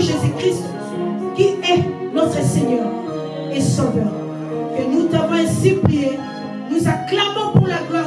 Jésus-Christ, qui est notre Seigneur et Sauveur. Que nous t'avons ainsi prié. Nous acclamons pour la gloire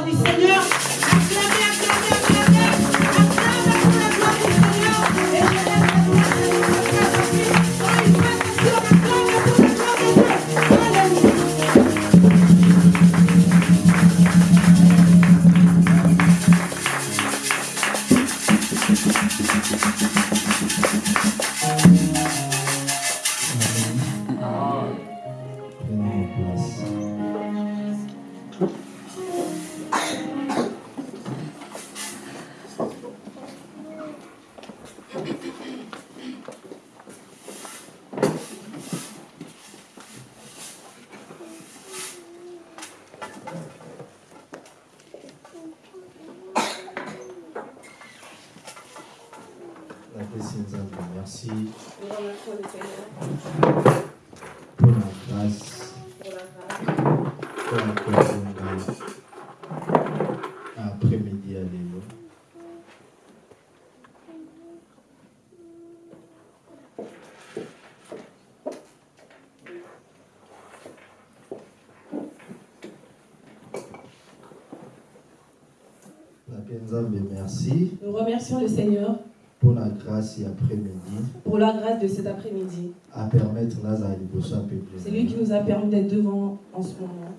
merci. Nous remercions le Seigneur pour la grâce après-midi. pour la grâce de cet après-midi. ya peuple C'est lui qui nous a permis d'être devant en ce moment.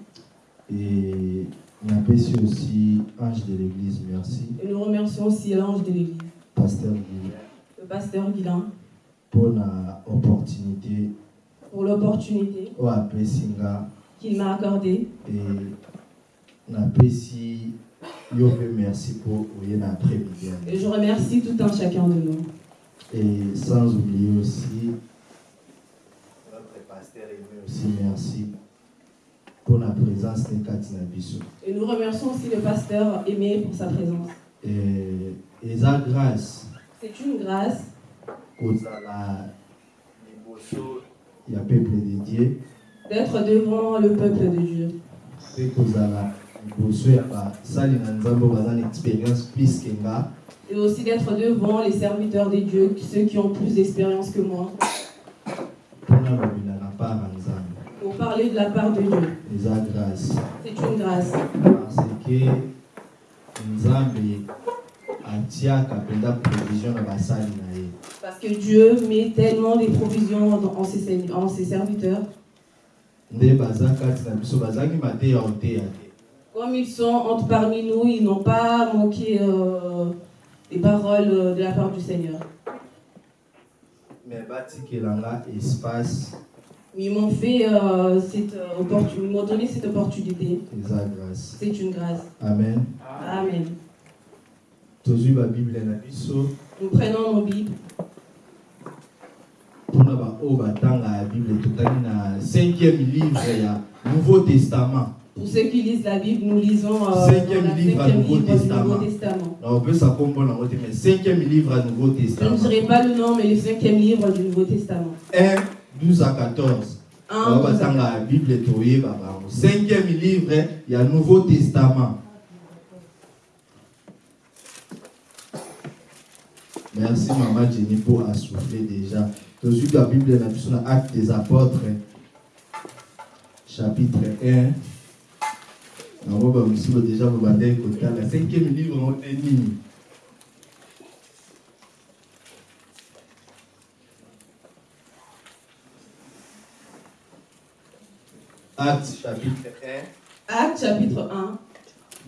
et napesi aussi ange de l'église merci. Et nous remercions aussi l'ange de l'Église, pasteur Guy, le pasteur Guilain, pour la opportunité. Pour l'opportunité qu'il m'a accordée. et napesi Et je remercie tout un chacun de nous. et sans oublier aussi notre pasteur aimé aussi merci pour la présence de kati na biso Et nous remercions aussi le pasteur Aimé pour sa présence. et eza grâce. C'est une grâce. D'être devant le peuple de Dieu et aussi d'être devant les serviteurs de Dieu, ceux qui ont plus d'expérience que moi, pour parler de la part de Dieu. C'est une grâce. parce que Parce que Dieu met tellement des provisions en ses, en ses serviteurs. Comme ils sont entre parmi nous, ils n'ont pas manqué euh, des paroles euh, de la part du Seigneur. me batikela nga espace Ils m'ont fait euh, cette euh, opportunité, m'ont donné cette opportunité. C'est une grâce. amen Amen. Nous prenons nos Bibles mpona baoyo batanga ya bible totangi na 5e livre ya nouveau testament Pour ceux qui lisent la Bible, nous lisons euh, dans Cinquième la livre cinquième du Nouveau livre Testament. Nouveau Testament. na opesa kombo nango te mais 5e livre ya nouveau Je ne testament dirai pas le nom, mais le cinquième livre du Nouveau Testament. 1 12 à 14 Un, oyo batanga ya bible toyeba bango 5e livre ya nouveau testament merci mama jenny pour assouffler déjà tozwi ka bible na biso na acte des apôtres chapitre 1 yango bamisulo déjà bobandaki kotala 5e livre yango te nini. Acte chapitre 1 Acte chapitre 1,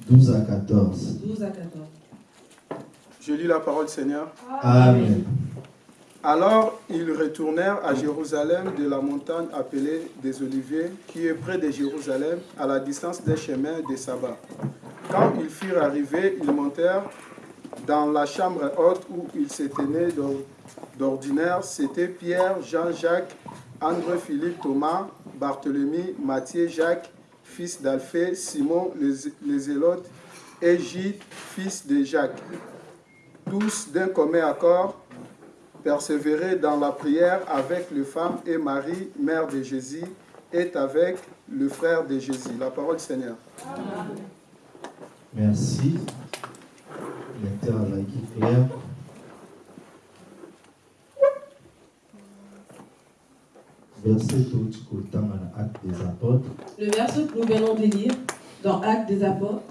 12 à 14 12 à 14. Je lis la parole Seigneur. amen Alors ils retournèrent à Jérusalem de la montagne appelée des Oliviers, qui est près de Jérusalem, à la distance d'un chemin de sabbat. Quand ils furent arrivés, ils montèrent dans la chambre haute où ils d'or- d'ordinaire. C'était Pierre, Jean, Jacques, André, Philippe, Thomas, Barthélemy, Matthieu, Jacques, fils d'Alphée, Simon, les, les Zélotes, et fils de Jacques. Tous d'un commun accord persévéraient dans la prière avec les femmes et Marie, mère de Jésus, est avec le frère de Jésus. La parole du Seigneur. Merci. Lecteur azalaki clair. Verset touti kotanga na acte des apôtres Le verset que nous venons de lire dans Actes des Apôtres,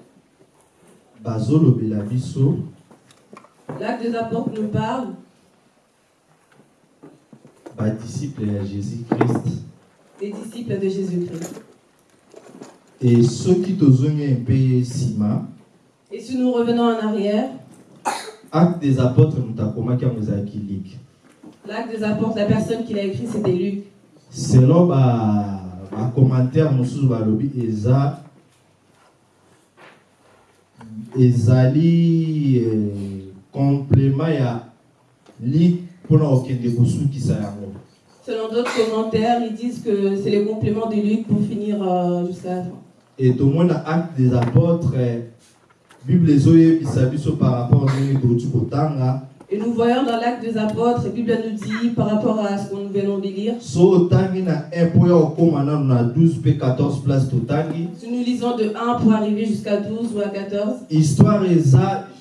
biso l'Acte des Apôtres nous parle badisciple ya jésus-christ des disciples de Jésus-Christ. e soki tozongi mpe nsima Et si nous revenons en arrière, acte des apôtres ezalaki like l'Acte des Apôtres, la personne qui l'a écrit, c'était Luc. selon ba- bacommentaire mosusu balobi eza ezali eh, complément ya like Selon d'autres commentaires, ils disent que c'est le complément de Luc pour finir euh, jusqu'à la fin. et tomona acte des apôtres bible biso par rapport kotanga Et nous voyons dans l'Acte des Apôtres, la Bible nous dit par rapport à ce que nous venons de lire, so otangi na 1 mpo ya kokóma nano na 12 mpe 14 place totangi si nous lisons de 1 pour arriver jusqu'à 12 ou à 14, histoire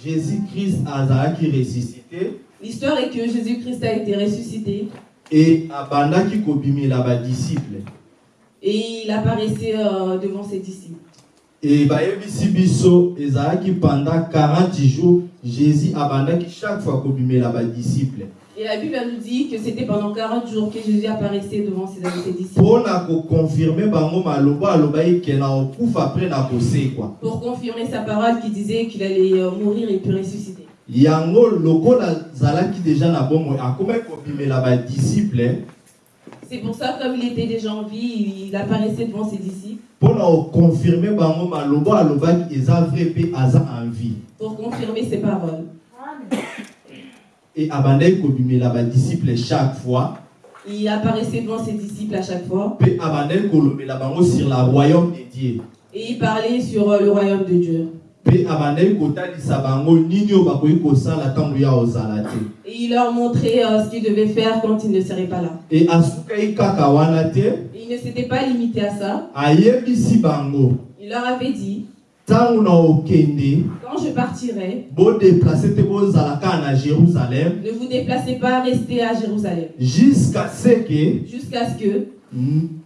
jésus-christ azalaki ressuscité l'histoire est que Jésus-Christ a été ressuscité e abandaki kobimela badisiple et il apparaissait euh, devant ses disciples. e bayebisi biso ezalaki pendant 40 jours jésus abandaki chaque fois kobimela badisiple Et la Bible nous dit que c'était pendant 40 jours que Jésus apparaissait devant ses, ses disciples. Pour confirmer sa parole qui disait qu'il allait euh, mourir et puis ressusciter. Yango lokola azalaki deja na bomoi. Akomaki kobimela badisiple C'est pour ça, comme il était déjà en vie, il apparaissait devant ses disciples. Mpo na kokonfirme bango maloba alobaki eza vrai mpe aza en vie. Pour confirmer ses paroles. e abandaki kobimela badisiple chaque fois. Il apparaissait devant ses disciples à chaque fois. Mpe abandaki kolobela bango sur la royaume de dieu. Et il parlait sur euh, le royaume de Dieu. Et il leur montrait euh, ce qu'ils devaient faire quand il ne serait pas là. Et il ne s'était pas limité à ça. Il leur avait dit, quand je partirai, ne vous déplacez pas, restez à Jérusalem. jusqu'à ce que Jusqu'à ce que,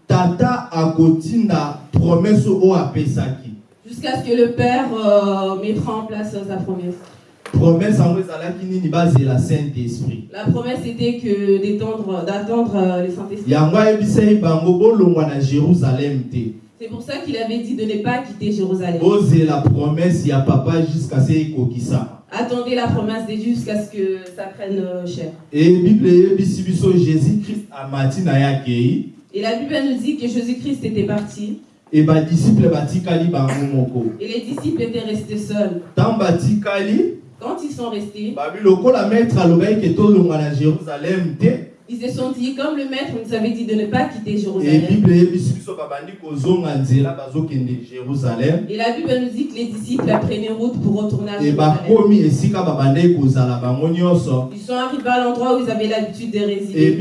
tata akotinda promese oyo apesaki jusqu'à ce que le Père euh, mettra en place sa promesse. La promesse était que d'étendre, d'attendre euh, le Saint-Esprit. C'est pour ça qu'il avait dit de ne pas quitter Jérusalem. bozela promese ya papa jusqu'à ce ekokisama Attendez la promesse de Dieu jusqu'à ce que ça prenne euh, chair. e bible eyebisi biso jésus christ amati na ye akei Et la Bible nous dit que Jésus-Christ était parti e batikali bango moko et les disciples étaient restés seuls. Quand ils sont restés, te ils se sont dit, comme le Maître nous avait dit de ne pas quitter Jérusalem. Et la Bible nous dit que les disciples prenaient route pour retourner à e Jérusalem. nyonso Ils sont arrivés à l'endroit où ils avaient l'habitude de résider.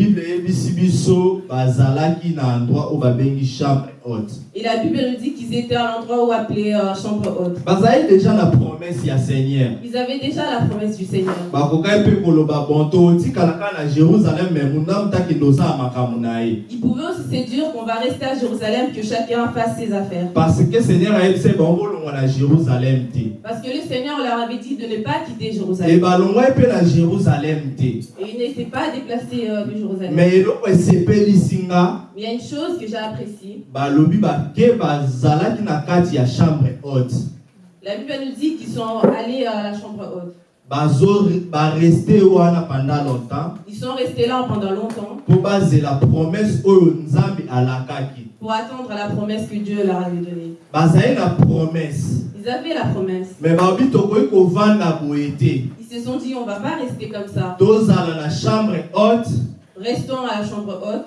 bazalaki na haute Et la Bible nous dit qu'ils étaient à l'endroit où appelé euh, chambre haute. bazali deja na promese ya seigneur Ils avaient déjà la promesse du Seigneur. bakokaki mpe koloba bon totikala kaka na jérusalem me mundamu takende osala makambo na ye Ils pouvaient aussi se dire qu'on va rester à Jérusalem, que chacun fasse ses affaires. parce que seigneur ayebisai bango bolongwa na jérusalem te Parce que le Seigneur leur avait dit de ne pas quitter Jérusalem. balongwaki mpe na jérusalem te Et ils n'étaient pas déplacés euh, de Jérusalem. me eloko esepelisi nga Mais il y a une chose que j'ai appréciée. chambre haute La Bible nous dit qu'ils sont allés à la chambre haute. Ils sont restés là pendant longtemps pour attendre la promesse que Dieu leur avait donnée. Ils avaient la promesse. Ils se sont dit, on va pas rester comme ça. Restons à la chambre haute.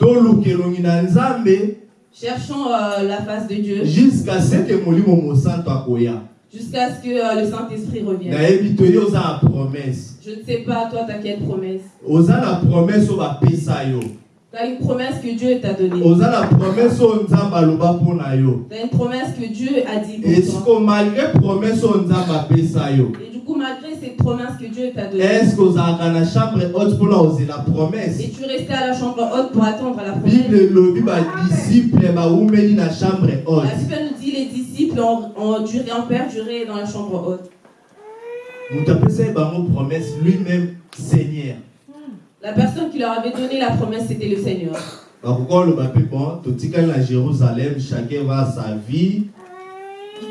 Cherchons euh, la face de Dieu. Jusqu'à ce que jusqu'à ce que euh, le Saint-Esprit revienne. Je ne sais pas, toi, t'as quelle promesse. Tu as une promesse que Dieu t'a donnée. Tu as une promesse que Dieu a dit pour toi. Et du coup, malgré cette promesse que Dieu t'a donnée, estce ozalaka na chambre haute mpona ozela promesse? Et tu restais à la chambre haute pour attendre la promesse? bible elobi badisiple bawumeli na chambre La haute? Bible nous dit les disciples ont, ont duré, ont perduré dans la chambre haute. apesa ye bango promesse lui-même seigneur La personne qui leur avait donné la promesse, c'était le Seigneur. bakoka oloba mpe bon totikali na jérusalem chacun va à sa vie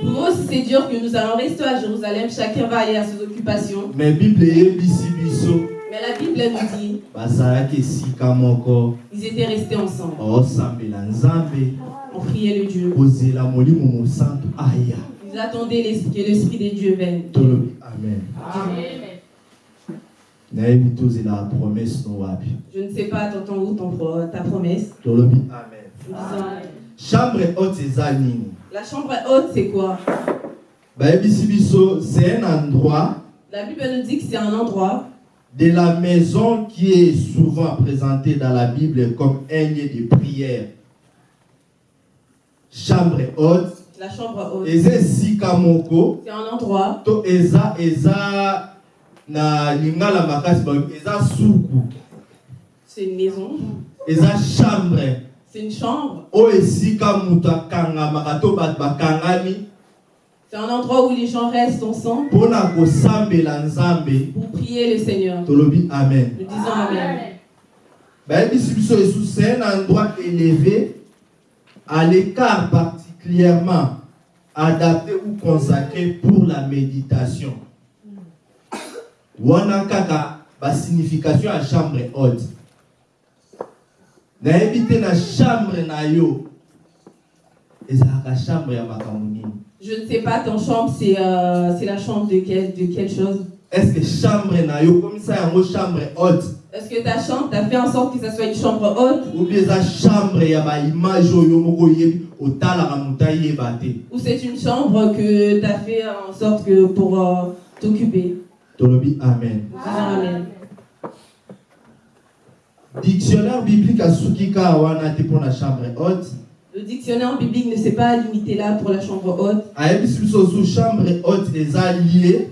Nous pouvons aussi se dire que nous allons rester à Jérusalem, chacun va aller à ses occupations. mais bible Mais la Bible nous dit moko ils étaient restés ensemble. nzambe On priait le Dieu. Ils attendaient que l'Esprit de Dieu vienne. amen. Wapi Je ne sais pas, t'entends où ton ta promesse? Amen. Disons, chambre haute eza nini? La chambre haute, c'est quoi? Bayebisi biso c'est un endroit. La Bible nous dit que c'est un endroit. De la maison qui est souvent présenté dans la Bible comme un lieu de prière. Chambre haute, la chambre haute. eza esika moko C'est un endroit, to eza eza na lingala makasi balobi eza c'est une maison, eza chambre c'est une chambre, bakangami c'est un endroit où les gens restent ensemble. pour prier le Seigneur. amen. Nous disons Amen. biso c'est un endroit élevé à l'écart particulièrement adapté ou consacré pour la méditation. Wana kaka basignification ya chambre haute nayebi te na chambre na yo. Ezalaka chambre ya makambo nini? Je ne sais pas, ton chambre, c'est euh, c'est la chambre de, quel, de quelle chose? Est-ce que chambre na yo? Komisa yango chambre haute. Est-ce que ta chambre, tu as fait en sorte que ça soit une chambre haute? Ou bien eza chambre ya baimage oyo moko oyebi otalaka moto ayeba te. Ou c'est une chambre que tu as fait en sorte que pour euh, t'occuper? Tolobi amen. Disons Amen. Dictionnaire biblique asuki kaka wana te mpo na chambre haute. Le dictionnaire biblique ne s'est pas limité là pour la chambre haute. zu chambre haute eza lieu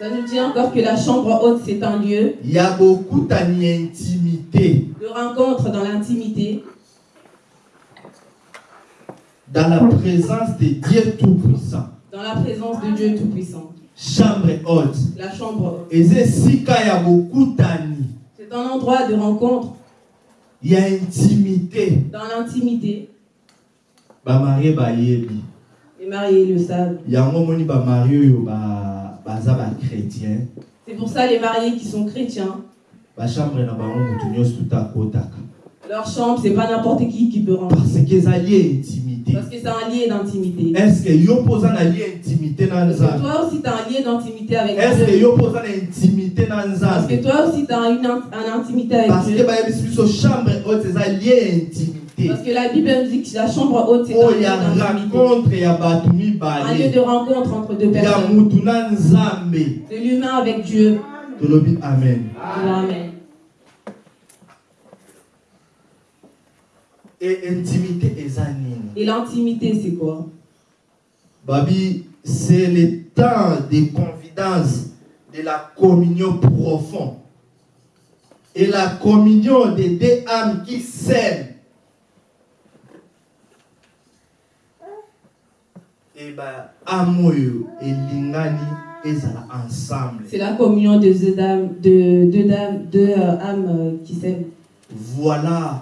Ça nous dit encore que la chambre haute, c'est un lieu ya bokutani ya intimité de rencontre dans l'intimité, dans la présence de dieu tout-puissant. Dans la présence de Dieu Tout-Puissant. chambre haute. La chambre haute. eza esika ya bokutani C'est un endroit de rencontre. Ya intimité. Dans l'intimité. bamarie bayebi Les mariés le savent. yango omoni bamarie oyo ba- baza bachrétien C'est pour ça les mariés qui sont chrétiens, bachambre na bango motu nyonso tuta akotaka leur chambre, c'est pas n'importe qui qui peut rentrer. parce que eza lieu intimité Parce que c'est un lien d'intimité. est-ce que yo mpo oza na lieu intimité Parce que nzambe? toi aussi, tu as un lien d'intimité avec est-ce que Dieu. yo mpo oza na intimité Parce nzambe? que toi aussi, tu as une, une intimité avec parce que Dieu. bayebisi biso chambre haute eza lieu intimité Parce que la Bible nous dit que la chambre haute, c'est un oyo lieu d'intimité. Un lieu de rencontre entre deux personnes. De l'humain avec Dieu. tolobi amen Amen. Intimité Et l'intimité, c'est quoi? Babi c'est le temps de confidence de la communion profonde. Et la communion des deux âmes qui s'aiment. E baâme oyo elingani ezala ensemble. C'est la communion de deux de deux euh, âmes euh, qui s'aiment. voilà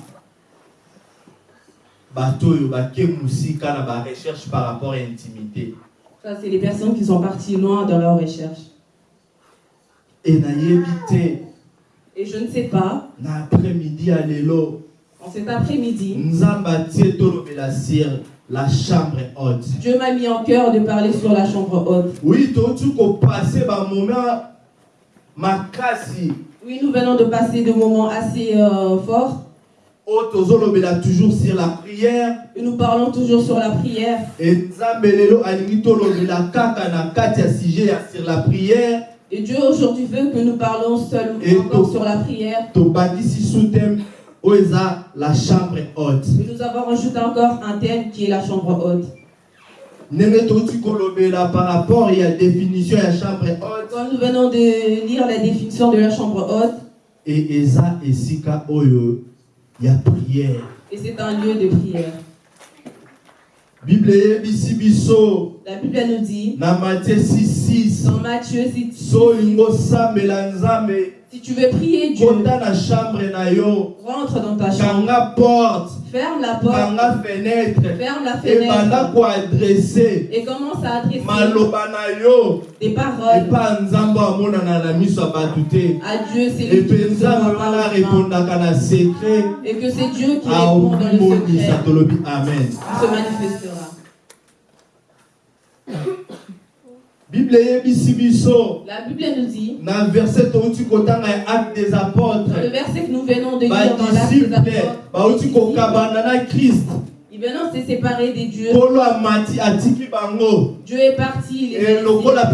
bake mosika na barecherche par rapport à intimité Ça, c'est les personnes qui sont parties loin dans leur recherche. e nayebi te. Et je ne sais pas, na après-midi ya lelo en cet après-midi, nzambe atie tolobela sur la chambre haute. Dieu m'a mis en cœur de parler sur la chambre haute. oui touti kopase bamoment makasi Oui, nous venons de passer de moments assez euh, forts toujours sur la prière Et nous parlons toujours sur la prière. e ya sur la prière Et Dieu aujourd'hui veut que nous parlons seulement Et encore sur la prière. eza la chambre haute Et nous avons rajouté encore un thème qui est la chambre haute. par rapport ya définition ya chambre haute Quand nous venons de lire la définition de la chambre haute, e eza esika oyo ya prière. Et c'est un lieu de prière. La Bible nous dit, na matie 66 dans Matthieu, si, so olingi osambela nzambe si tu veux prier Dieu, rentre dans ta chambre, porte. Ferme la porte, fenêtre. Ferme la fenêtre. et commence à adresser des paroles. À Dieu. C'est lui qui Et que c'est Dieu qui répond dans le secret, se. Bible La Bible nous dit, verset des apôtres. dans le verset que nous venons de lire dans l'acte des apôtres, krist ils venant se séparer des dieux. Dieu est parti, il les a e laissés. lokola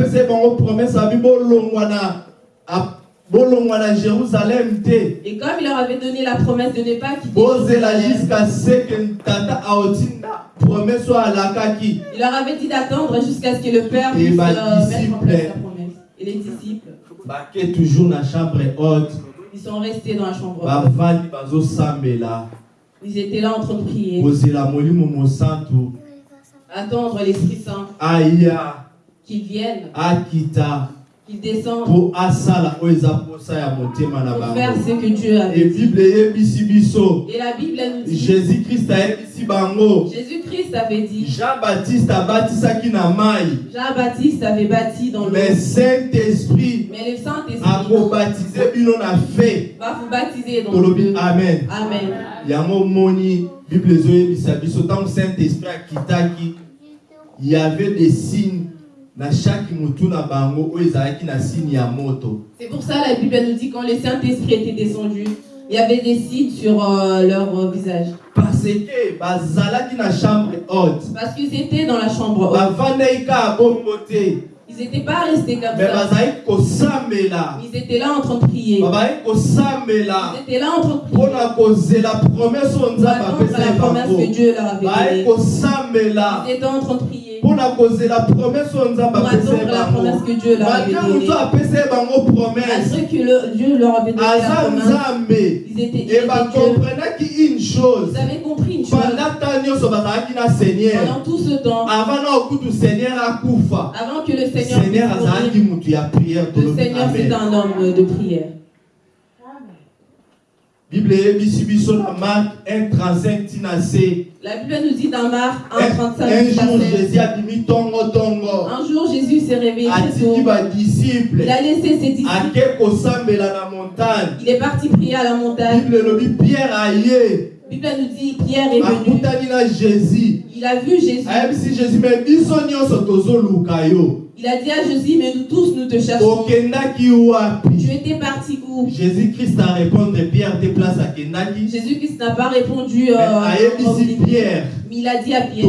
jérusalem Et comme il leur avait donné la promesse de ne pas quitter jusqu'à ce que oyo alakaki il leur avait dit d'attendre jusqu'à ce que le Père puisse euh, mettre en place sa promesse. Et les disciples, toujours na chambre haute. Ils sont restés dans la chambre. bazosambela. Ils étaient là en train de prier, attendre l'Esprit Saint aya. qu'il vienne, akita motema na pour faire bango ce que Dieu avait dit. Et la Bible nous dit, jésus krist ayebisi bango. Jésus-Christ avait dit, jean Jean-Baptiste avait bâti dans l'eau, mais saint-esprit mais le Saint-Esprit va vous baptiser dans l'eau. amen. Amen. bible saint-esprit akitaki y avait des signes C'est pour ça la Bible nous dit quand le Saint-Esprit était descendu, il y avait des signes sur euh, leur euh, visage. parce que bazalaki na chambre haute Parce qu'ils étaient dans la chambre haute. Ils n'étaient pas restés comme me ça. Ils étaient là en train de prier. Ils étaient là en train de prier. Pour la promesse que Dieu leur avait donnée. Ils étaient en train de prier. Pour la promesse que Dieu leur avait malgré donnée. que le- Dieu leur avait donné la aza promesse, nzambe ils étaient, e Dieu. Ils avaient compris une chose. pendant tout ce temps, avant que le Seigneur le Seigneur c'est un homme de prière. Bible na mark 135 ntina se La Bible nous dit dans Marc un 1,35 un jour 16. jésus abimi tongotongo Un jour, Jésus s'est réveillé très badisiple Il a laissé ses disciples. ake kosambela na montagne? Il est parti prier à la montagne. bible elobi pierre aye La Bible nous dit Pierre est venu. na jésus Il a vu Jésus. ayebisi jésus me biso nyonso tozoluka yo Il a dit à Jésus Mais nous tous, nous te cherchons. Tu étais parti où? Jésus christ arépondre pierre te place akendaki Jésus-Christ n'a pas répondu. Euh, début. pierre mais il a dit à Pierre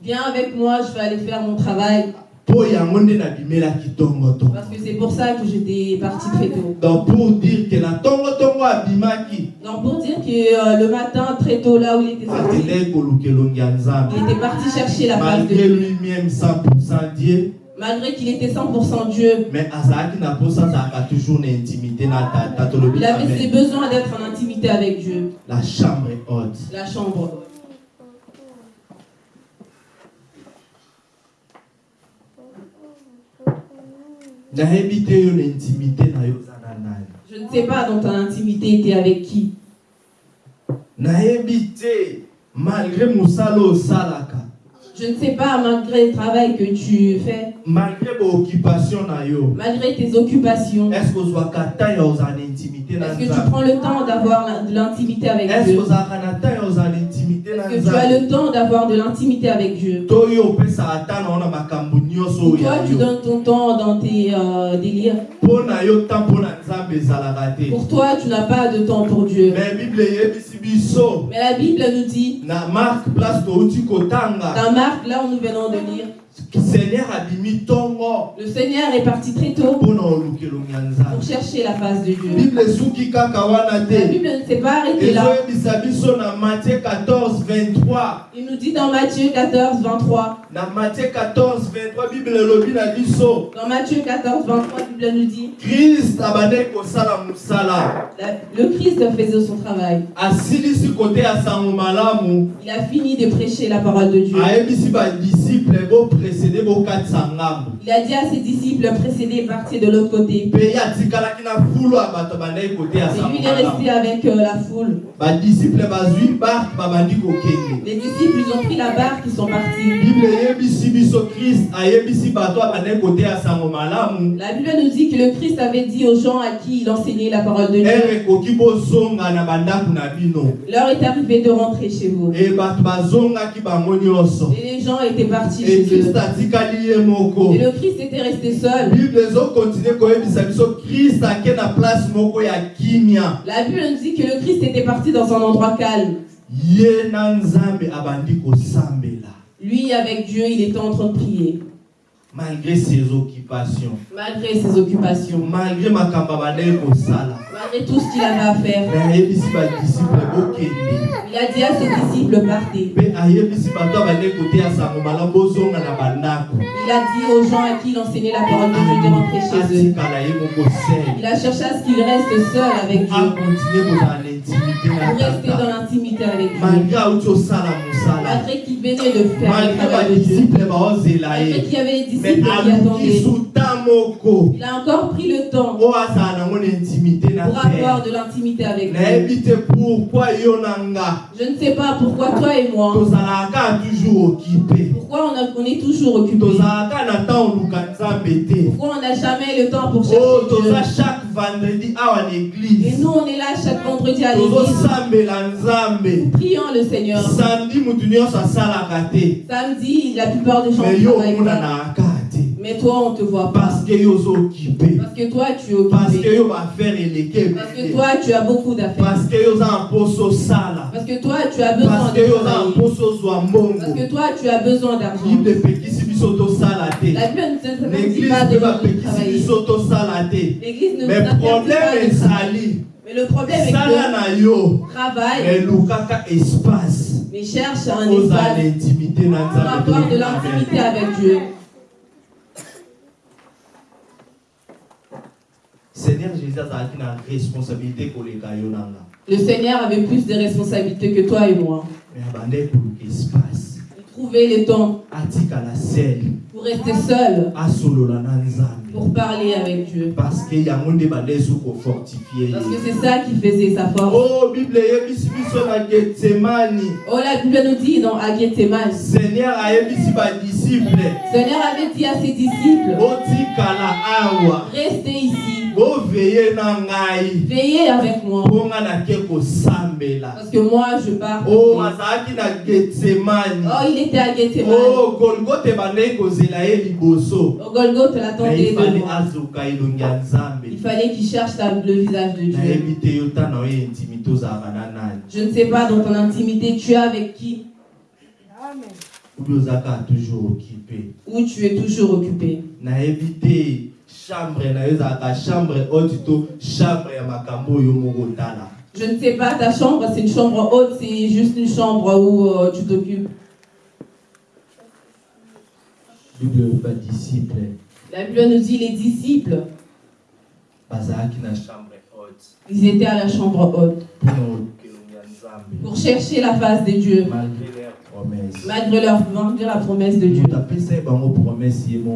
Viens avec moi, je vais aller faire mon travail. Parce que c'est pour ça que j'étais parti très tôt. donc pour dire que Donc pour dire que euh, le matin, très tôt, là où il était sorti, il était parti chercher la face de malgré Dieu. lui-même 100% dieu Malgré qu'il était 100% Dieu, mais toujours intimité il avait ses besoins d'être en intimité avec Dieu. la chambre haute La chambre. nayebi te yo na intimité na yo oza na nani Je ne sais pas dans ton intimité, es avec qui. malgré mosala oyo osalaka Je ne sais pas, malgré le travail que tu fais, malgré baoccupation na yo malgré tes occupations, est-ce que tu prends le temps d'avoir de l'intimité avec Dieu? Est-ce que tu as le temps d'avoir de l'intimité avec Dieu? Toi, tu donnes ton temps dans tes euh, délires. Pour toi, tu n'as pas de temps pour Dieu. Mais la Bible nous dit, dans Marc, là où nous venons de lire, le Seigneur est parti très tôt pour chercher la face de Dieu. La Bible ne s'est pas arrêtée là. ezoyebisa biso na matthieu 14 23 Il nous dit dans Matthieu 14, 23. Na matthieu 14 23 bible elobi na biso Dans Matthieu 14, 23, la Bible nous dit, krist abandaki kosala mosala la- le Christ faisait son travail. asilisi ya sango malamu Il a fini de prêcher la parole de Dieu. ayebisi badisiple bopresede bokatisa ngambo Il a dit à ses disciples précédés, partir de l'autre côté. mpe ye atikalaki na fulu ya bato abandaki kote ya Et sango lui, il est resté avec euh, la foule. kokende Les disciples, ils ont pris la barque, ils sont partis. bible biso ayebisi bato sango malamu La Bible nous dit que le Christ avait dit aux gens à qui il enseignait la parole de Dieu, ere ekoki bozonga na bandako na bino l'heure est arrivée de rentrer chez vous. e bato bazongaki bango nyonso Et les gens étaient partis chez eux. krist atikali ye moko Et le Christ était resté seul. bible ezokontinue koyebisa biso krist ake na place moko ya kimia La Bible nous dit que le Christ était parti dans un endroit calme. ye na nzambe abandi kosambela Lui, avec Dieu, il était en train de prier, malgré ses occupations. Malgré ses occupations, malgré kosala malgré tout ce qu'il avait à faire. Il a dit à ses disciples, partez. Il a dit aux gens à qui il enseignait la parole de Dieu de rentrer chez eux. ye moko sele Il a cherché à ce qu'il reste seul avec Dieu, akontinue kozala na intimité na pour rester dans l'intimité avec Dieu. malgré qu'il venait de faire malgré ye qu'il y avait des me disciples qui attendaient. Il a encore pris le temps intimité na pour avoir de l'intimité avec Dieu. nga Je ne sais pas pourquoi toi et moi, occupé. Pourquoi on, est toujours te Pourquoi on n'a jamais le temps pour oyo chercher Dieu? Et nous, on est là chaque vendredi à l'église. Prions le Seigneur. samedi la plupart des gens Mais toi, on ne te voit pas. parce que Parce que toi, tu es parce que occupé. Parce que toi, tu as beaucoup d'affaires. parce que toi, tu as besoin parce que toi, tu as besoin d'argent. La Bible ne te dit pas de travailler. L'église ne mais problème travailler. ezali Mais le problème est que travail, espace. Mais cherche un espace l'intimité pour avoir de l'intimité avec Dieu. seigneur jésus azalaki na responsabilité na nga Le Seigneur avait plus de responsabilités que toi et moi. mais abandaki koluka espace Il trouvait le temps pour rester seul, pour parler avec Dieu. parce que c'est ça qui faisait sa force. o bible eyebisi biso na getsemani Oh, la Bible nous dit dans Agétéman, seigneur avait dit à ses disciples, restez ici, veillez avec moi, parce que moi je pars. o prier. azalaki na getsemani Oh, il était à Gethsemane. o golgote bandeki kozela ye liboso Au Golgotha, me l'attendait nzambe Il fallait qu'il cherche le visage de Dieu. Je ne sais pas dans ton intimité, tu es avec qui? Occupé ou tu es toujours occupé. Chambre na yo ezalaka chambre haute to chambre ya makambo oyo moko otala Je ne sais pas, ta chambre, c'est une chambre haute, c'est juste une chambre où euh, tu t'occupes. bible La Bible nous dit les disciples, ils étaient à la chambre haute. Pour chercher la face de Dieu, malgré promesse malgré leur malgré la promesse de Dieu.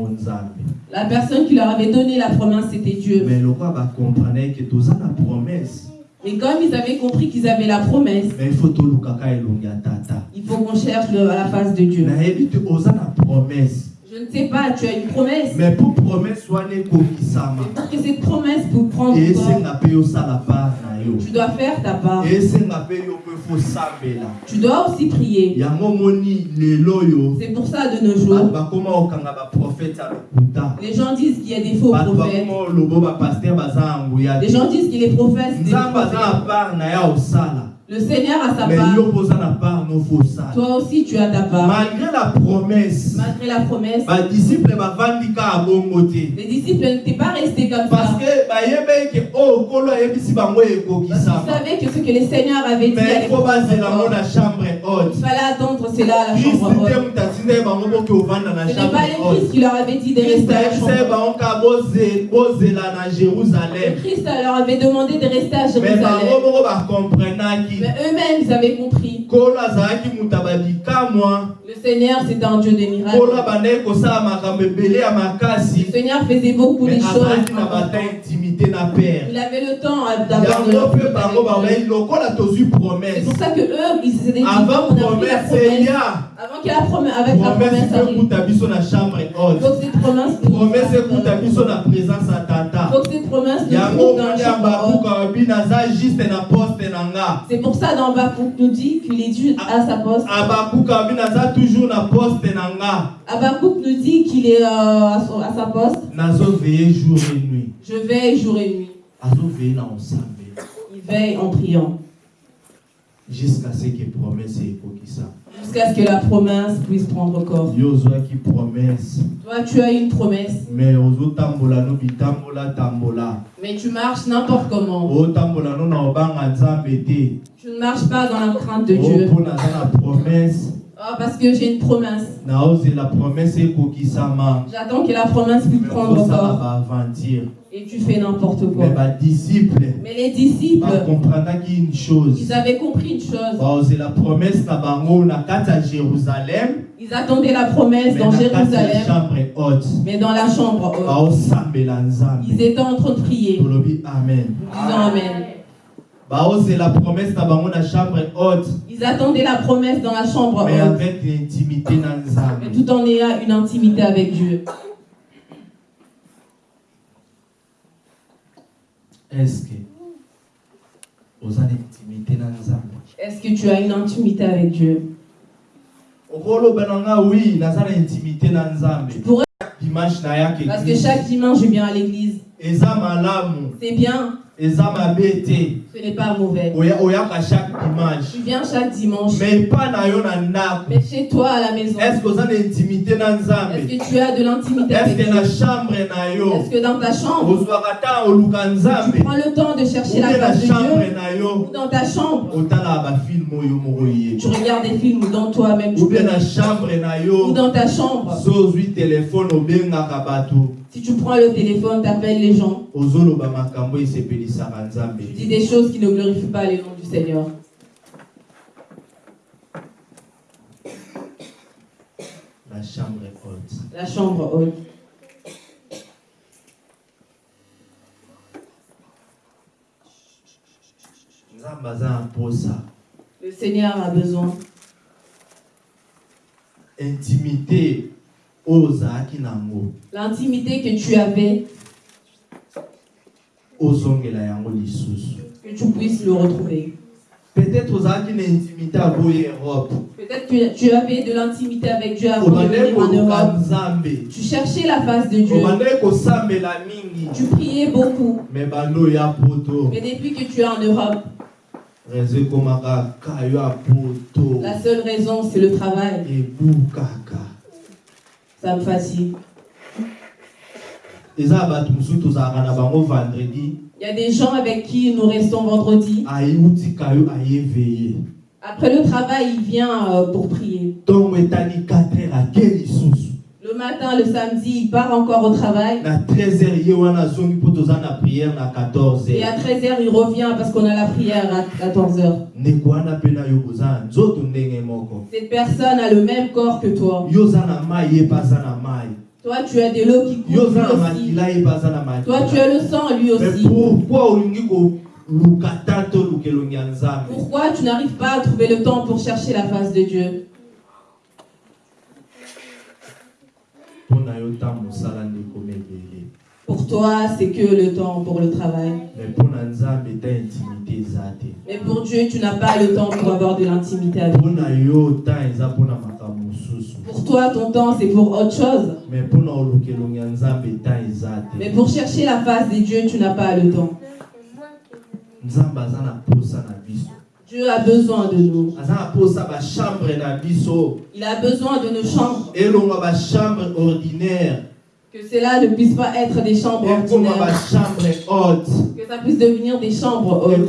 nzambe La personne qui leur avait donné la promesse, c'était Dieu. mais lokwa bakomprendre ke toza na promesse Mais comme ils avaient compris qu'ils avaient la promesse, mais il faut qu'on cherche le- la face de Dieu. na promesse Je ne sais pas, tu as une promesse. mais mpo promesse wana ekokisama Pour que cette promesse pour prendre yo Tu dois faire ta part. Tu dois aussi prier. C'est pour ça de nos jours, ya lokuta les gens disent qu'il y a des faux bato prophètes. Les gens disent qu'il est prophète. prophètes. Le Seigneur a sa mais part. fosala Toi aussi, tu as ta part. malgré la promesse Malgré la promesse, les disciples n'étaient pas restés comme parce ça. Parce qu'ils savaient que ce que le Seigneur avait dit mais bazela ngo pouvoir na chambre Il haute fallait attendre cela à la chambre te haute. Ce n'est pas le Christ qui leur avait dit de rester à la chambre haute. Le jérusalem Christ leur avait demandé de rester à mais Jérusalem. moko bakomprenaki Mais eux-mêmes, ils avaient compris. Le Seigneur, c'est un Dieu de miracles. Le Seigneur faisait beaucoup de choses. Azalaki na père Il avait le temps d'avoir de yango mpe bango babai lokola tozwi C'est promesse pour ça que eux, ils s'étaient dit, avant promesse eya Avant que la promesse, avec la promesse promesse ekuta biso na chambre haute faut que cette promesse promesse ekuta biso na présence Il tata. Que cette promesse yango ya babuka babi naza juste na poste na nga. C'est pour ça dans Habakkuk nous dit qu'il est dû à sa poste. abakuka babi naza toujours na poste na nga. Habakkuk nous dit qu'il est euh, à, son- à sa poste. nazoveye jour et nuit. Je veille jour et nuit. Il veille en priant jusqu'à ce que promesse jusqu'à ce que la promesse puisse prendre corps. Toi, tu as une promesse, mais tu marches n'importe comment. Tu ne marches pas dans la crainte de o Dieu. Oh, parce que j'ai une promesse. J'attends que la promesse puisse prendre corps. Et tu fais n'importe mais quoi. Mais les disciples, bakomprendaki une chose ils avaient compris une chose. Ils attendaient la promesse dans Jérusalem, chambre haute mais dans la chambre haute. Ils étaient en train de prier. amen disons Amen. Ils attendaient la promesse dans la chambre mais haute, avec l'intimité mais tout en ayant une intimité avec Dieu. est-ce que Est-ce que tu as une intimité avec Dieu? Na intimité parce que chaque dimanche, je viens à l'église. C'est bien, ce n'est pas mauvais. Tu viens chaque dimanche, mais chez toi à la maison, est-ce que tu as de l'intimité est-ce avec que Dieu Est-ce dans ta chambre, tu prends le temps de chercher la face de Dieu ou dans ta chambre, moko tu regardes des films dans toi-même, ou dans ta chambre? Si tu prends le téléphone, tu appelles les gens, tu dis des choses qui ne glorifient pas le nom du Seigneur. na chambre haute. La chambre haute. Le Seigneur a besoin intimité l'intimité que tu avais, que tu puisses le retrouver. peut-être que tu avais de l'intimité avec Dieu avant de venir en Europe. Tu cherchais la face de Dieu. Tu priais beaucoup. Mais depuis que tu es en Europe, la seule raison, c'est le travail. Na bango vendredi Il y a des gens avec qui nous restons vendredi. Après le travail, il vient euh, pour prier. Ntongo etani 4 heures ake lisusu Le matin, le samedi, il part encore au travail. na 13 heures ye wana azongi mpo toza na priere na 14 Et à heures 13h, il revient parce qu'on a la prière à 14h. ndeko wana mpe na yo boza na nzoto ndenge moko Cette personne a le même corps que toi. Toi, tu as de l'eau qui coule aussi. Toi, tu as le sang lui aussi. Pourquoi tu n'arrives pas à trouver le temps pour chercher la face de Dieu mpo na yo ntango mosala ndeko mebele Pour toi, c'est que le temps pour le travail. mais pour Dieu, tu n'as pas le temps pour avoir de l'intimité avec lui. Pour toi, ton temps, c'est pour autre chose. mais pour chercher la face des dieux, tu n'as pas le temps. Dieu a besoin de nous. Il a besoin de nos chambres. ordinaire Que cela ne puisse pas être des chambres ordinaires. Que ça puisse devenir des chambres hautes. Que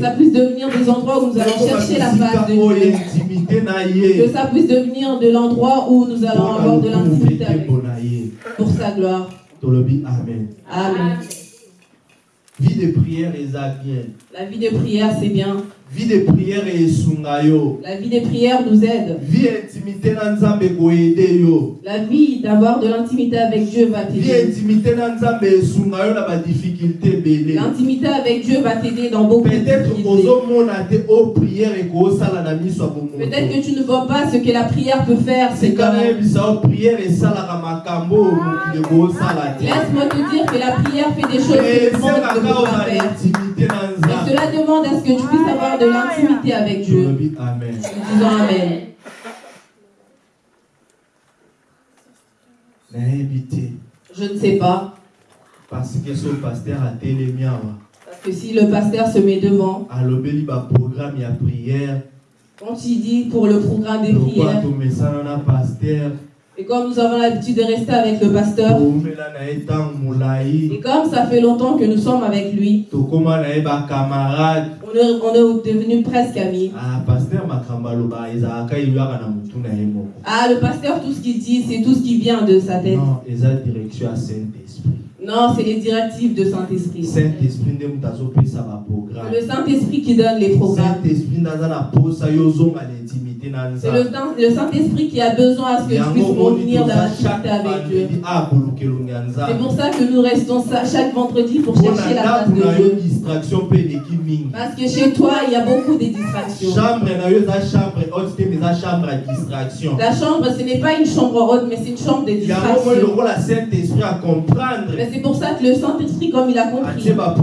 ça puisse devenir des endroits où nous allons chercher la face de Dieu. Que ça puisse devenir de l'endroit où nous allons avoir de l'intimité avec pour sa gloire. amen Amen. La vie de prière, c'est bien. Vie de prière esunga yo La vie de prière nous aide. vie intimité na nzambe koyede yo La vie d'avoir de l'intimité avec Dieu va vie t'aider. intimité na nzambe esunga yo na badifficulté ebele L'intimité avec Dieu va t'aider dans beaucoup de peut-être difficultés. ozomona te o prière ekosala na miso ya Peut-être que tu ne vois pas ce que la prière peut faire. C'est quand même. o prière esalaka makambo oyo mokili ekosala te Laisse-moi te dire que la prière fait des choses que le monde ne esengaka peut pas faire. Et cela demande à ce que tu puisses avoir de l'intimité avec Dieu. amen. Nous disons Amen. Je ne sais pas. parce que so paster atelemi awa Parce que si le pasteur se met devant, alobeli baprogramme ya prière. quand il dit pour le programme des prières, et comme nous avons l'habitude de rester avec le pasteur, et comme ça fait longtemps que nous sommes avec lui, on est, on est devenus presque amis. ah, Ah, le pasteur, tout ce qu'il dit, c'est tout ce qui vient de sa tête. non Non, c'est les directives de Saint-Esprit. saint-esprit le Saint-Esprit qui donne les programmes. saint-esprit C'est le, le Saint-Esprit qui a besoin à ce que puisses omoni revenir dans chaque avec Dieu. vendredi a koluka elongi ya C'est pour ça que nous restons ça chaque vendredi pour chercher la face de Dieu. Parce que chez toi, il y a beaucoup de distractions. La chambre, ce n'est pas une chambre haute, mais c'est une chambre de yango moi distraction. lokola saint-esprit à comprendre Mais c'est pour ça que le Saint-Esprit, comme il a atie compris, il a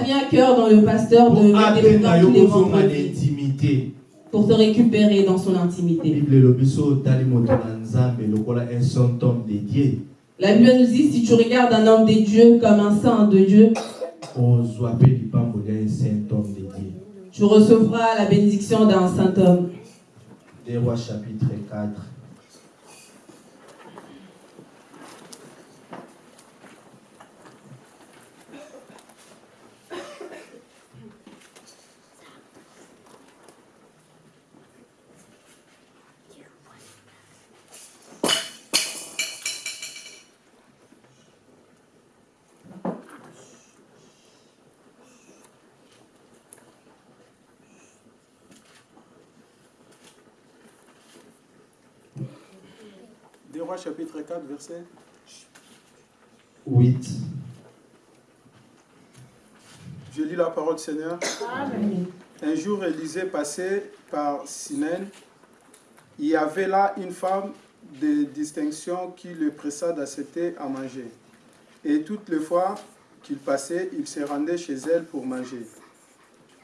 mis à cœur dans le pasteur de tous les na vendredis intimité pour te récupérer dans son intimité. La Bible nous dit, si tu regardes un homme de Dieu comme un saint de dieu tu recevras la bénédiction d'un saint homme. des rois chapitre 4 Des rois chapitre 4, verset 8 Je lis la parole du Seigneur. Un jour, Élisée passait par Sinène. Il y avait là une femme de distinction qui le pressa d'accepter à manger. Et toutes les fois qu'il passait, il se rendait chez elle pour manger.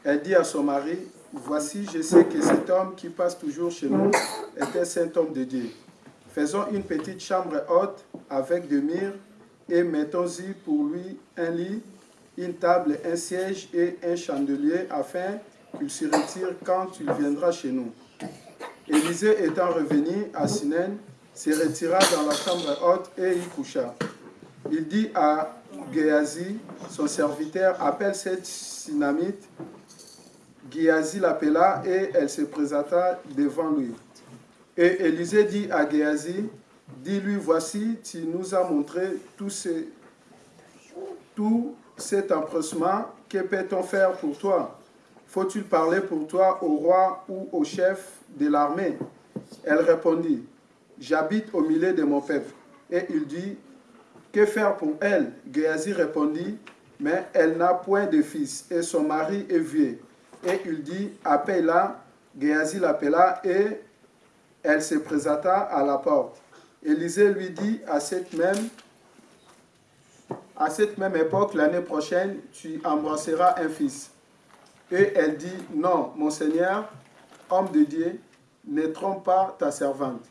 Elle dit à son mari, Voici, je sais que cet homme qui passe toujours chez nous est un saint homme de Dieu. Faisons une petite chambre haute avec des murs et mettons-y pour lui un lit, une table, un siège et un chandelier afin qu'il se retire quand il viendra chez nous. Élisée étant revenu à Sinen, se retira dans la chambre haute et y coucha. Il dit à Géasi, son serviteur, appelle cette Sinamite. Géasi l'appela et elle se présenta devant lui. Et Élisée dit à Géasi, dis-lui, voici, tu nous as montré tout, ce, tout cet empressement, que peut-on faire pour toi? Faut-il parler pour toi au roi ou au chef de l'armée? Elle répondit, j'habite au milieu de mon peuple. Et il dit, que faire pour elle? Géasi répondit, mais elle n'a point de fils et son mari est vieux. Et il dit, appelle-la. Géasi l'appela et elle se présenta à la porte. Élisée lui dit à cette même, à cette même époque, l'année prochaine, tu embrasseras un fils. Et elle dit, non, mon Seigneur, homme de Dieu, ne trompe pas ta servante.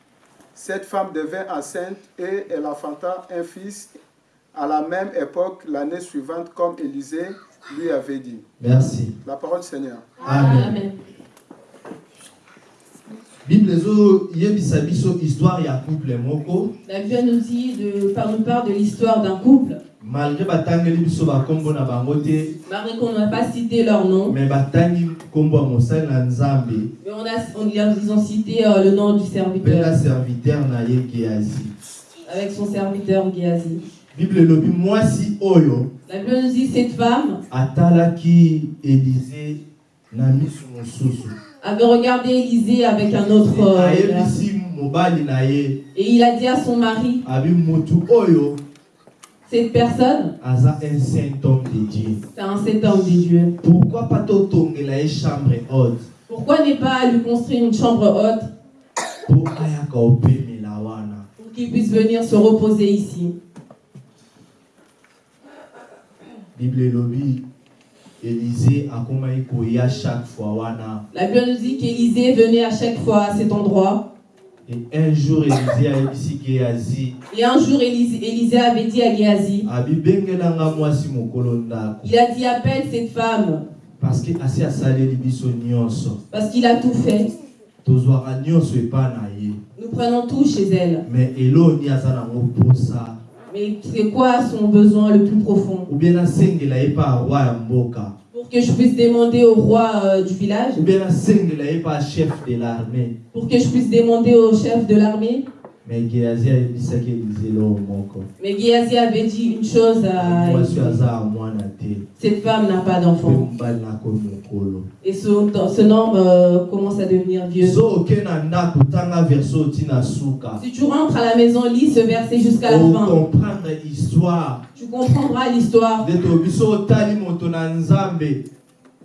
Cette femme devint enceinte et elle enfanta un fils à la même époque, l'année suivante, comme Élisée lui avait dit. Merci. La parole du Seigneur. Amen. Amen. Bible ezoyebisa biso histoire ya couple moko La Bible nous dit de, par nous parle de l'histoire d'un couple. malgré batangeli biso bakombo na bango te. Malgré qu'on n'a pas cité leur nom, batangi na nzambe. Mais on a, on, ils ont cité euh, le nom du serviteur. Na serviteur na ye geazi. Avec son serviteur Géasi. bible mwasi oyo. La Bible nous dit cette femme. Atalaki elize na miso mosusu avait regardé Élisée avec un autre euh, ye. Et il a dit à son mari, cette personne, aza un saint homme de dieu. c'est homme pourquoi pas ye chambre haute? Pourquoi n'est pas lui construire une chambre haute? Pour qu'il puisse venir se reposer ici. Bible elobi koya chaque fois wana. La Bible nous dit qu'Élisée venait à chaque fois à cet endroit. et un jour elize ayebisi geazi Et un jour, Élisée, Élisée avait dit à Géasi, il a dit appelle cette femme. Parce qu'il a tout fait. Nous prenons tout chez elle. Mais c'est quoi son besoin le plus profond? Ou bien Pour que je puisse demander au roi euh, du village, ou bien nasengela ye mpa chef de l'armée pour que je puisse demander au chef de l'armée. Mais Géasi avait dit une chose à Cette femme n'a pas d'enfant. Et ce, ce homme euh, commence à devenir vieux. Si tu rentres à la maison, lis ce verset jusqu'à la fin. okomprendre histoire Tu comprendras l'histoire.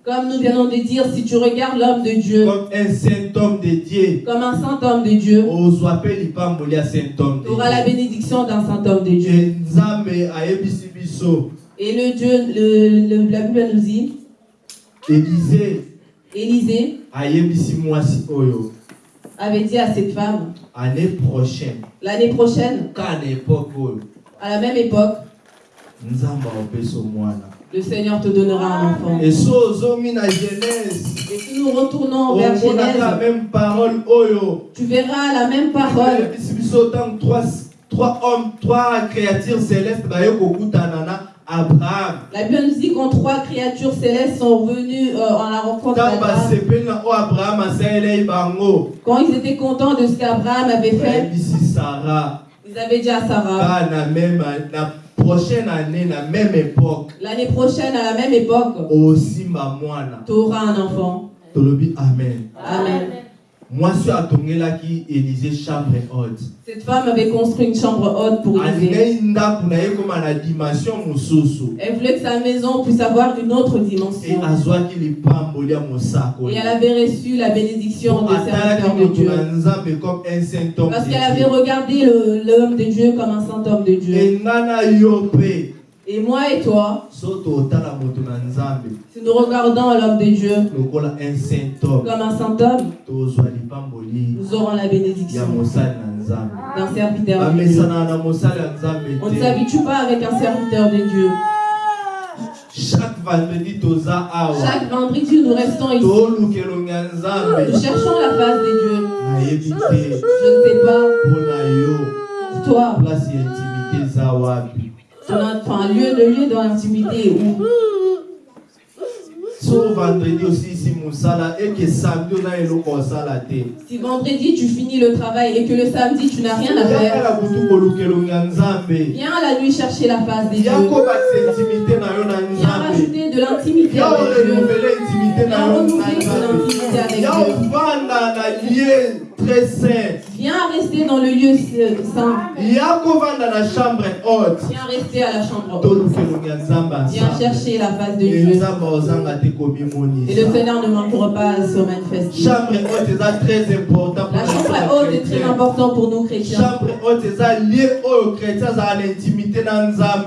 Comme nous venons de dire, si tu regardes l'homme de Dieu comme un saint homme de dieu. comme un saint homme de Dieu, tu auras la bénédiction d'un saint homme de Dieu. Et le Dieu, le, le- la Bible nous dit, Élisée. Mwasi oyo avait dit à cette femme, année prochaine. l'année prochaine, oyo à la même époque, le Seigneur te donnera un enfant. Et si nous retournons vers Genèse, oyo tu verras la même parole. trois, trois hommes trois créatures célestes na abraham. La Bible nous dit quand trois créatures célestes sont venues euh, en la rencontre ntango d'Abraham, bango quand ils étaient contents de ce qu'Abraham avait fait, bayebisi sara ils avaient dit à Sarah, prochaine année na même époque l'année prochaine, à la même époque, osimba mwana tu auras un enfant. tolobi amen Amen. mwasi Cette femme avait construit une chambre haute pour Élisée. Elle voulait que sa maison puisse avoir une autre dimension. Et elle avait reçu la bénédiction des atalaki serviteurs de Dieu. Parce de qu'elle avait regardé l'homme de Dieu comme un saint homme de Dieu. Et moi et toi, si nous regardons l'homme de Dieu lokola un saint homme comme un saint homme, nous aurons la bénédiction. d'un serviteur de Dieu. On ne s'habitue pas avec un serviteur de Dieu. chaque vendredi Chaque vendredi, nous restons ici. Nous cherchons la face de Dieu. Je ne sais pas, pour toi, lieu de lieu dans l'intimité où so vendredi osilisi mosala eke samedi oza eloko osala te si vendredi tu finis le travail et que le samedi tu n'as rien à faire, kutu nzambe viens la nuit chercher la face de Dieu. yakobakisa intimité na yo na Viens rajouter de l'intimité ya avec Dieu. orenouveler intimité na Viens yo na renouveler ton nzambe intimité avec ya Dieu. ovanda na lieu très saint Viens rester dans le lieu euh, saint. Viens rester à la chambre haute. Viens chercher la face de Dieu. Et le Seigneur ne manquera pas à se manifester. La chambre haute est très importante pour nous chrétiens.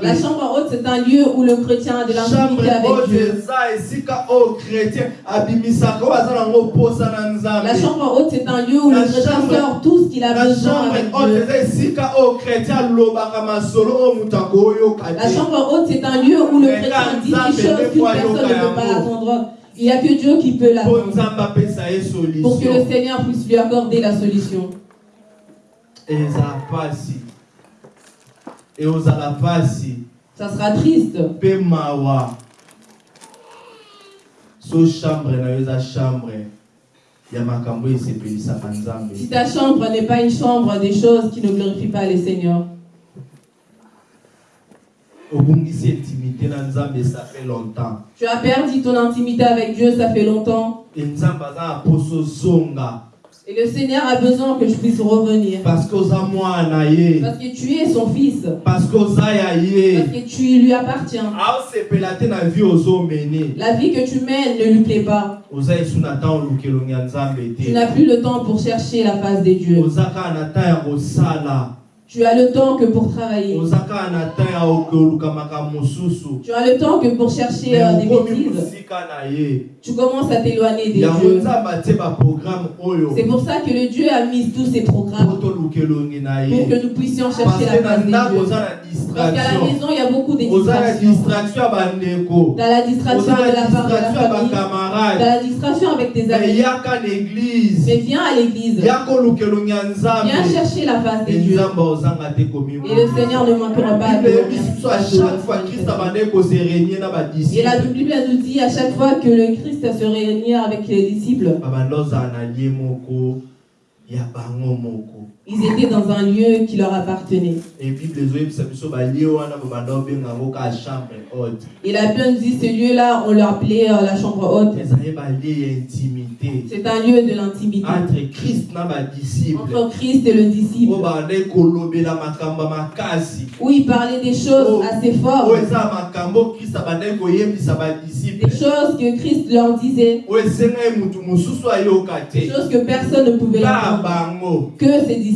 La chambre haute, c'est un lieu où le chrétien a de l'intimité avec Dieu. La chambre haute, c'est un lieu où le chrétien sort tout ce qu'il a besoin avec Dieu. La chambre haute, c'est un lieu où le chrétien dit des choses qu'une personne ne peut pas attendre. Il n'y a que Dieu qui peut l'attendre. Pour que le Seigneur puisse lui accorder la solution. mpasi Ça sera triste. mpe mawa so chambre chambre Si ta chambre n'est pas une chambre des choses qui ne glorifient pas le Seigneur, obungisi intimité na nzambe ça fait longtemps. Tu as perdu ton intimité avec Dieu, ça fait longtemps. Et le Seigneur a besoin que je puisse revenir. parce que tu es son fils. parce que tu lui appartiens. La vie que tu mènes ne lui plaît pas. Tu n'as plus le temps pour chercher la face de Dieu. Tu as le temps que pour travailler. Tu as le temps que pour chercher euh, des bêtises. Tu commences à t'éloigner des dieux. C'est pour ça que le Dieu a mis tous ces programmes pour que nous puissions chercher la face oza na Parce qu'à la maison, il y a beaucoup de distractions. T'as la distraction de la part de la famille. T'as la distraction avec tes amis. Mais viens à l'église. Viens chercher la face e ozanga te Et le Seigneur ne manquera pas de Et la Bible nous dit à chaque fois que le Christ se réunit avec les disciples, ils étaient dans un lieu qui leur appartenait. e Et la Bible dit ce lieu-là, on l'appelait euh, la chambre haute. C'est un lieu de l'intimité. Entre christ entre Christ et le disciple, où il parlait des choses assez fortes, des choses que Christ leur disait, ayoka des choses que personne ne pouvait entendre, que ses disciples.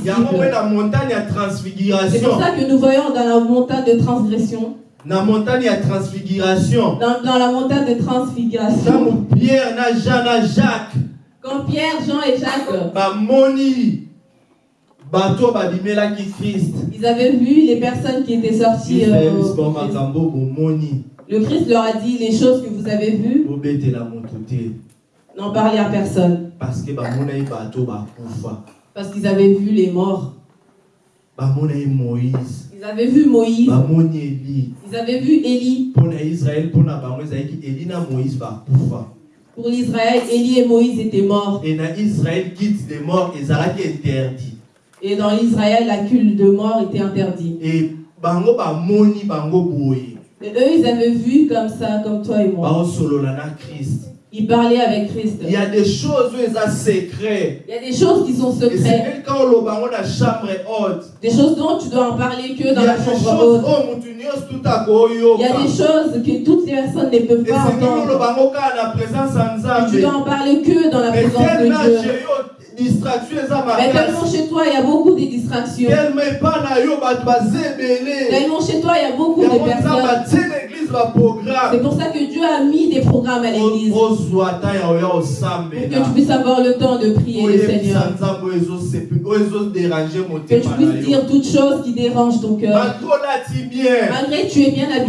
C'est pour ça que nous voyons dans la montagne de transgression, na montagne ya transfiguration. Dans, dans la montagne de transfiguration, ntango pierre na jean na jacques. Quand Pierre, Jean et Jacques. Bamoni bato babimelaki krist Ils avaient vu les personnes qui étaient sorties. euh, Christ. makambo bomoni le Christ leur a dit les choses que vous avez vues, bobetela moto te. n'en parlez à personne. parce que bamonaki bato bakufa Parce qu'ils avaient vu les morts. Ils avaient vu Moïse. Ils avaient vu Élie. Pour l'Israël, Élie et Moïse étaient morts. e na israele kite de mort ezalaki interdit Et dans l'Israël, la culte de mort était interdite. e bango bango Et eux, ils avaient vu comme ça, comme toi et moi. baosolola Ils parlaient avec Christ. il y a des choses oyo eza secret Il y a des choses qui sont haute Des choses dont tu dois en parler que il y dans a la des chambre haute. Il y a des choses que toutes les personnes ne peuvent pas entendre. Et tu dois en parler que dans la présence de Dieu. Mais tellement chez toi, il y a beaucoup de distractions. tellement baza ebele Tellement chez toi, il y a beaucoup de personnes. baprogramme C'est pour ça que Dieu a mis des programmes à l'église. Pour que tu puisses avoir le temps de prier le Seigneur. Que tu puisses dire toutes choses qui dérangent ton cœur. malgré que tu es bien habillé,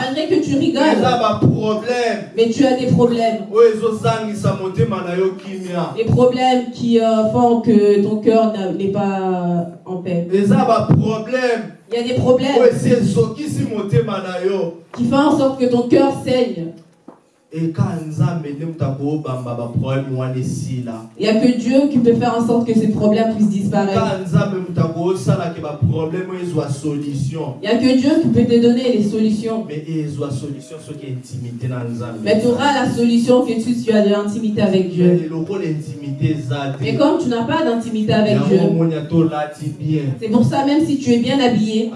malgré que tu rigoles, mais tu as des problèmes. Des problèmes qui euh, font que ton cœur n'est pas en paix. baproblème Il y a des problèmes qui font en sorte que ton cœur saigne. Il n'y a que Dieu qui peut faire en sorte que ces problèmes puissent disparaître. solution Il n'y a que Dieu qui peut te donner les solutions. Mais tu auras la solution que tu, tu as de l'intimité avec Dieu. Mais comme tu n'as pas d'intimité avec Dieu, c'est pour ça, même si tu es bien habillé,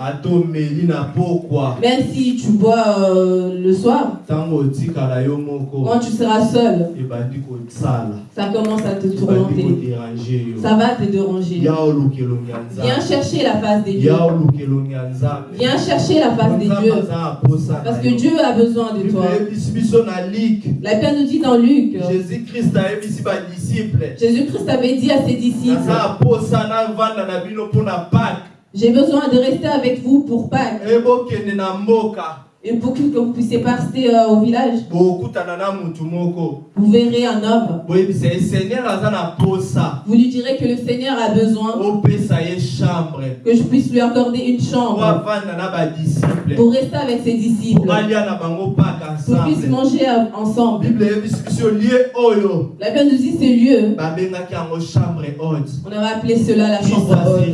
même si tu bois euh, le soir, quand tu seras seul, kosala ça commence à te ebandi tourmenter. Ça va te déranger. Viens chercher la face des dieux. Viens chercher la face des dieux. Parce que Dieu a besoin de toi. La Bible nous dit dans Luc, jésus christ ayebisi badisiple Jésus-Christ. Avait dit à ses disciples, j'ai besoin de rester avec vous pour Pâques et pour que vous puissiez passer euh, au village. Vous verrez un homme. Vous lui direz que le Seigneur a besoin que je puisse lui accorder une chambre pour rester avec ses disciples, pour qu'ils puissent ensemble manger ensemble. oyo La Bible nous dit ce lieu, on avait appelé cela la chambre haute.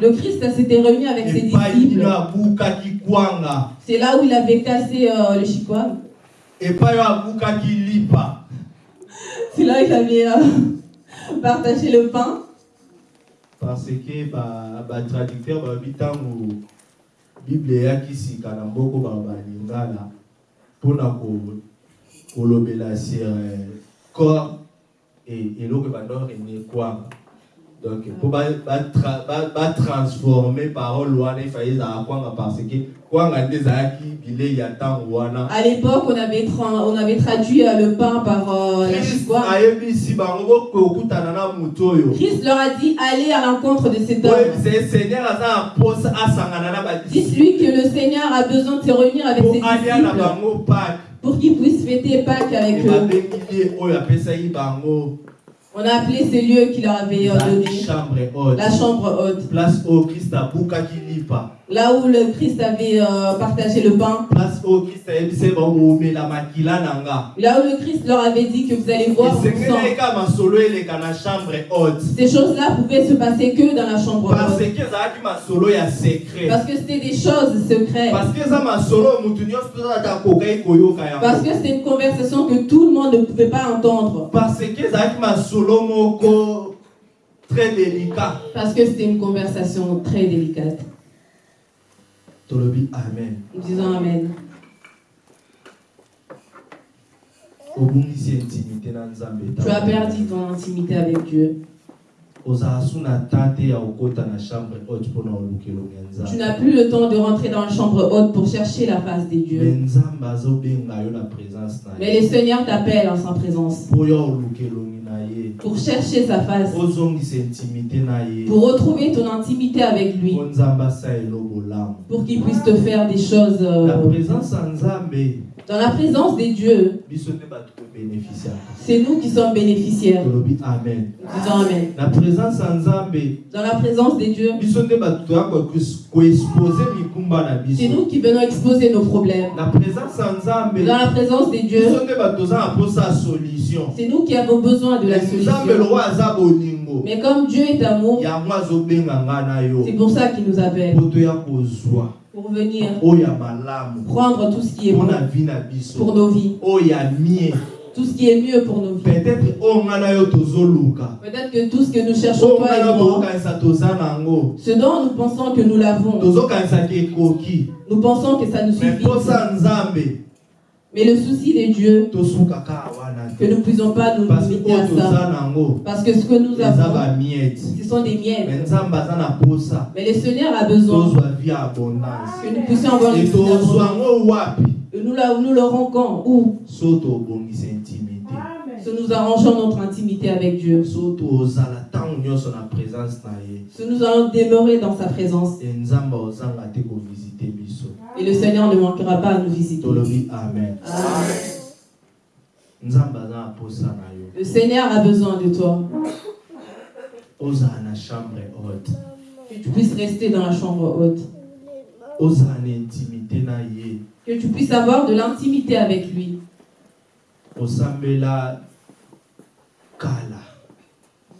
Le Christ s'était réuni avec ses disciples. C'est là où il avait cassé euh, le chikwang. oyo abukaki lipa C'est là où il avait euh, partagé le pain. parce que ba- batraducteur balobi ntango bible eyaki sika na mboko ba balingala mpona ko- kolobela sur euh, corps e- eloko ebanda orenie kwanga donc mpo batransforme parole wana efai ezala kwanga parce que kwanga nde ezalaki bilei ya ntango wana À l'époque, on avait, tra- on avait traduit euh, le pain par euh, la Christ chikwang. ayebisi bango boke okutana na moto oyo Christ leur a dit allez à l'encontre de cet homme. seigneur aza asangana na Dites-lui que le Seigneur a besoin de se réunir avec ses disciples bango pake pour qu'ils puissent fêter Pâques avec eux. On a appelé ce lieu qu'il leur avait euh, donné chambre haute. La chambre haute. place oyo kristo Là où le Christ avait euh, partagé le pain. Là où le Christ leur avait dit que vous allez voir Ces choses-là pouvaient se passer que dans la chambre parce haute. Parce que c'était des choses secrètes. parce que c'était une conversation que tout le monde ne pouvait pas entendre. parce que très délicat Parce que c'était une conversation très délicate. Tolobi amen Nous disons Amen. Tu as perdu ton intimité avec Dieu. Tu n'as plus le temps de rentrer dans la chambre haute pour chercher la face des dieux. Mais le Seigneur t'appelle en sa présence pour chercher sa face, pour retrouver ton intimité avec lui, pour qu'il puisse te faire des choses. euh, Dans la présence des dieux, c'est nous qui sommes bénéficiaires. amen. Disons Dans la présence des dieux, c'est nous qui venons exposer nos problèmes. Dans la présence des dieux, c'est nous qui avons besoin de la solution. Mais comme Dieu est amour, c'est pour ça qu'il nous appelle. Pour venir prendre tout ce qui est bon pour nos vies. Tout ce qui est mieux pour nos vies. peut-être que tout ce que nous cherchons, toza nango. ce dont nous pensons que nous l'avons, nous pensons que ça nous suffit. Mais le souci de Dieu, que nous ne puissions pas nous parce que limiter à ça. Parce que ce que nous avons, ce sont des miettes. Mais le Seigneur a besoin que nous puissions avoir une vie Et nous, la- nous l'aurons quand? Où? Si nous arrangeons notre intimité avec Dieu. Si nous allons demeurer dans sa présence. Et le Seigneur ne manquera pas à nous visiter. amen Amen. Le Seigneur a besoin de toi. ozala na chambre haute Que tu puisses rester dans la chambre haute. Que tu puisses avoir de l'intimité avec lui.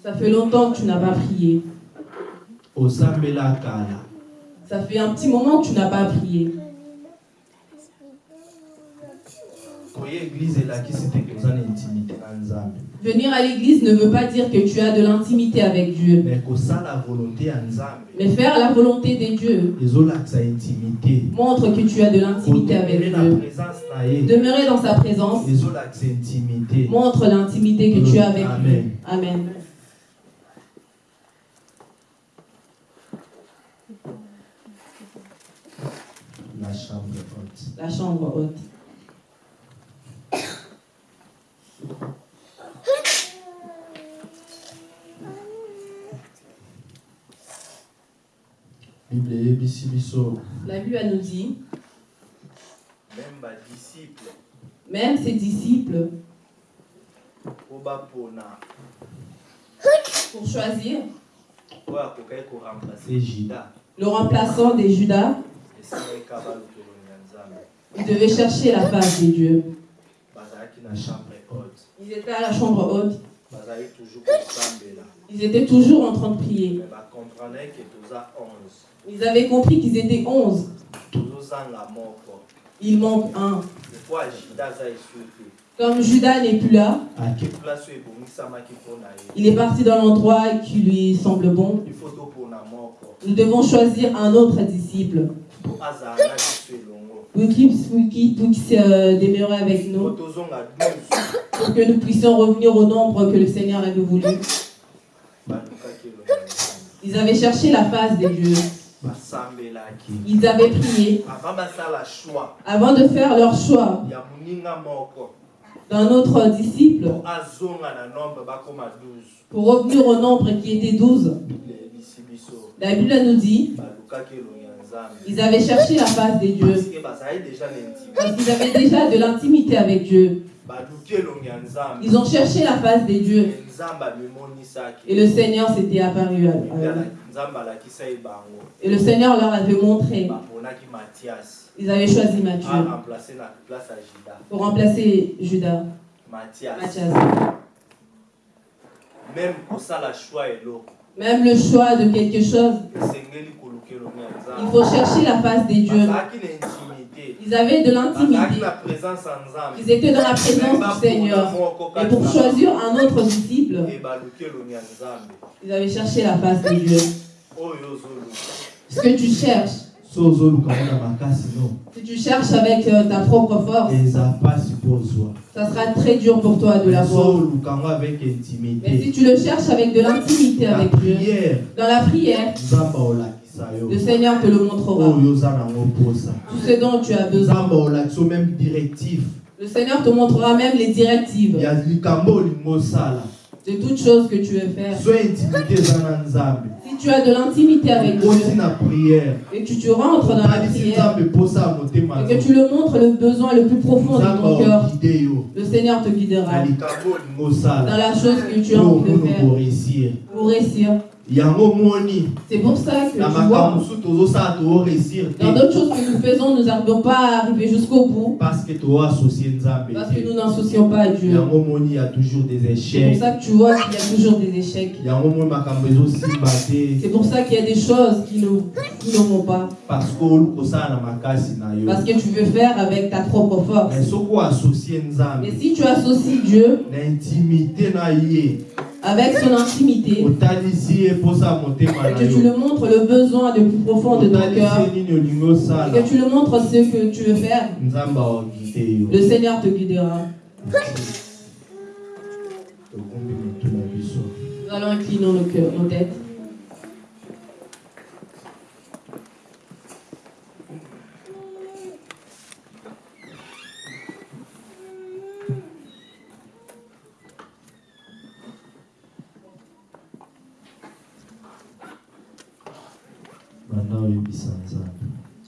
Ça fait longtemps que tu n'as pas prié. Ça fait un petit moment que tu n'as pas prié. na intimité na nzambe Venir à l'église ne veut pas dire que tu as de l'intimité avec Dieu. Mais faire la volonté des dieux montre que tu as de l'intimité avec Dieu. Demeurer dans sa présence montre l'intimité que tu as avec lui. Amen. Amen. la chambre haute La chambre haute. Bible eyebisi biso. La Bible nous dit, même ses disciples, pour choisir le remplaçant des Judas, ils devaient chercher la face des dieux. Ils étaient à la chambre haute. kosambela Ils étaient toujours en train de prier. toza 11 Ils avaient compris qu'ils étaient onze. Il manque un. Comme Judas n'est plus là, ye il est parti dans l'endroit qui lui semble bon. Nous devons choisir un autre disciple pour qu'il se demeurer avec nous, tozonga 12 pour que nous puissions revenir au nombre que le Seigneur avait voulu. nzambe Ils avaient cherché la face des dieux. basambelaki Ils avaient prié. Avant de faire leur choix. D'un autre disciple. 12 pour revenir au nombre qui était douze. La Bible nous dit ils avaient cherché la face des dieux. Parce qu'ils avaient déjà de l'intimité avec Dieu. Ils ont cherché la face des dieux. Et le Seigneur s'était apparu à eux. Et le Seigneur leur avait montré. Ils avaient choisi Matthieu pour remplacer Judas, mathias. Même le choix de quelque chose, il faut chercher la face des dieux. Ils avaient de l'intimité. Ils étaient dans la présence du Seigneur. Et pour choisir un autre disciple, ils avaient cherché la face dieux. oyo ozoluka Ce que tu cherches, si tu cherches avec euh, ta propre force, ça sera très dur pour toi de l'avoir. Mais si tu le cherches avec de l'intimité avec Dieu, prière. dans la prière, le Seigneur te le montrera. mposa Tout ce dont tu as besoin. Le Seigneur te montrera même les directives. De toutes choses que tu veux faire. Si tu as de l'intimité avec Dieu et que tu rentres dans la prière et que tu le montres le besoin le plus profond de ton cœur, yo. le Seigneur te guidera. Dans la chose que tu as po envie de faire. pour réussir. Yango moni. C'est pour ça que na tu makambo mosusu tozosala dans d'autres choses que nous faisons, nous n'arrivons pas à arriver jusqu'au bout. Parce que nzambe parce que nous n'associons pas à Dieu. yango moni ya toujours des C'est pour ça que tu vois qu'il y a toujours des échecs. yango moni makambo ezosimba te. C'est pour ça qu'il y a des choses qui ne, qui ne vont pas. parce que oluki kosala na makasi na yo. Parce que tu veux faire avec ta propre force. mais soki oassocie nzambe. Mais si tu associes Dieu na intimité na ye avec son intimité. Que tu le montres le besoin le plus profond de ton cœur. et que tu le montres ce que tu veux faire, le Seigneur te guidera. Nous allons incliner nos, cœurs, nos têtes. Banda oyebisa nzambe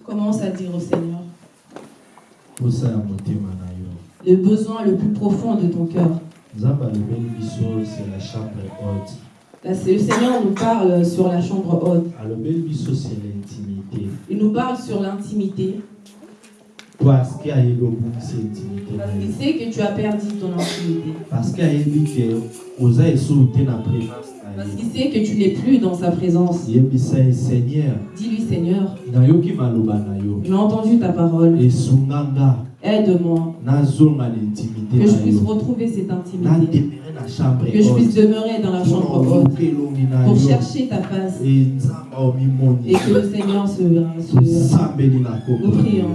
Commence à dire au Seigneur? Le besoin le plus profond de ton cœur. c'est le Seigneur nous parle sur la chambre haute. Il nous parle sur l'intimité. parce que intimité qu'il sait que tu as perdu ton intimité. parce que ayebi ke oza esolo te na présence na Parce qu'il sait que tu n'es plus dans sa présence. Dis-lui, Seigneur, j'ai entendu ta parole. Aide-moi. Que je puisse retrouver cette intimité. Que je puisse demeurer dans la chambre haute. Pour chercher ta face. Et que le Seigneur se, se Nous prions.